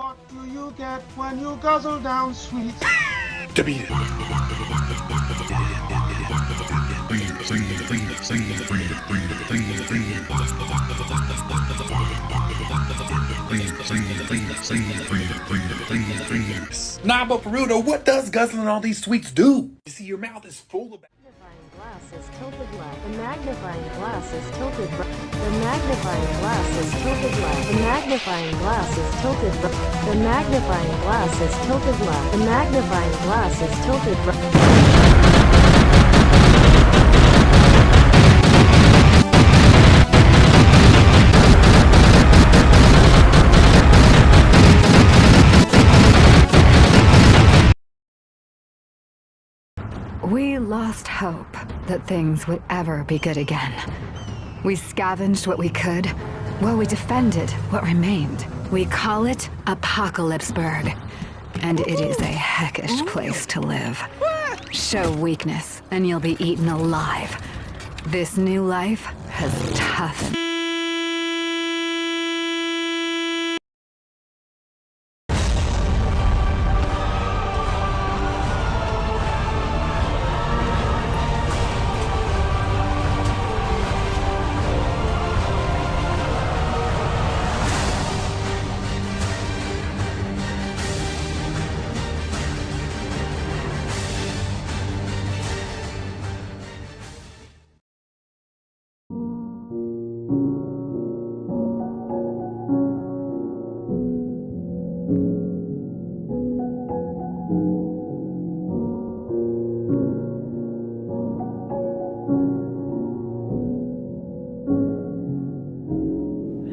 What do you get when you guzzle down sweet? To beat it. Nah, but for real though, what does guzzling all these sweets do? You see, your mouth is full of. Glass is tilted left. The magnifying glass is tilted right. The magnifying glass is tilted left. The magnifying glass is tilted right. The magnifying glass is tilted left. The magnifying glass is tilted right. We lost hope that things would ever be good again. We scavenged what we could, while we defended what remained. We call it Apocalypseburg, and it is a heckish place to live. Show weakness, and you'll be eaten alive. This new life has toughened.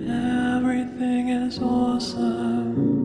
Everything is awesome.